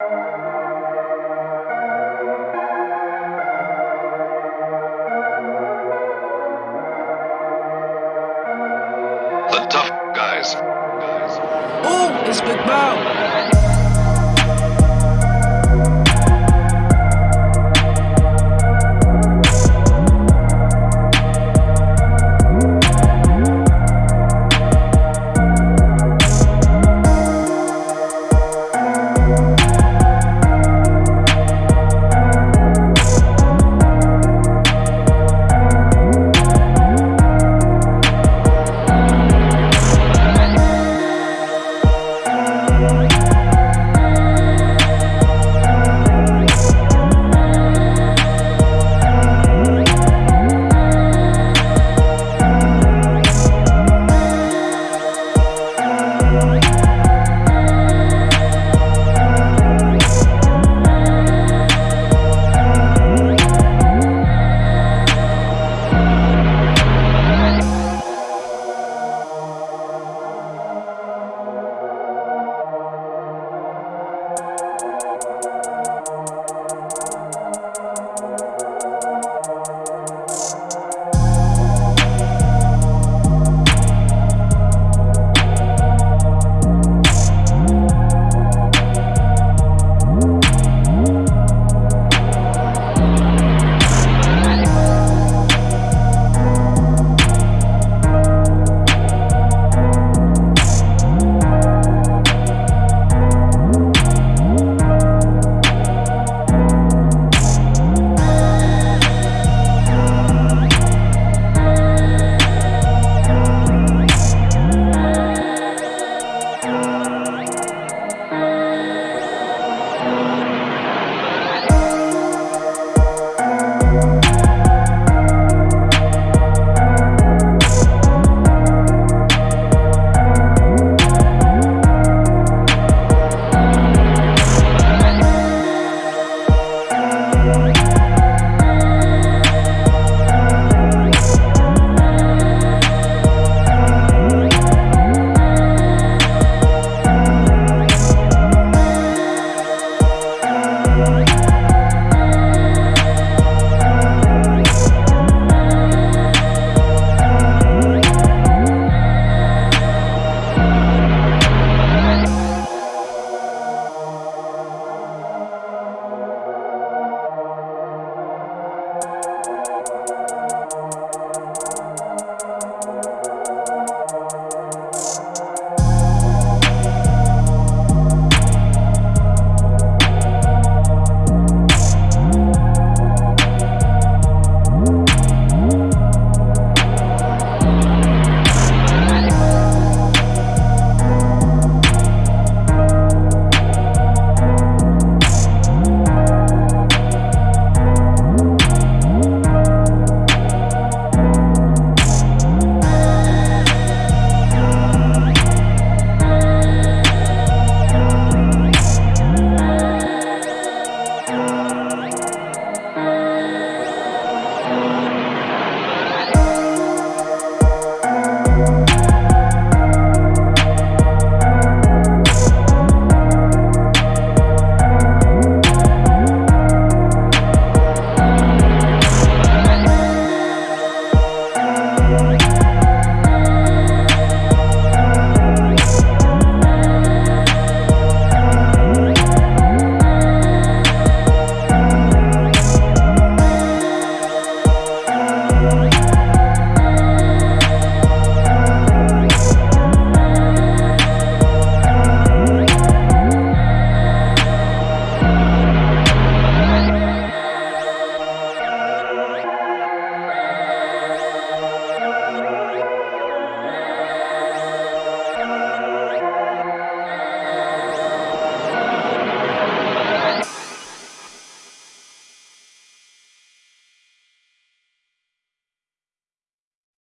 The tough guys. Ooh, it's Big Bow.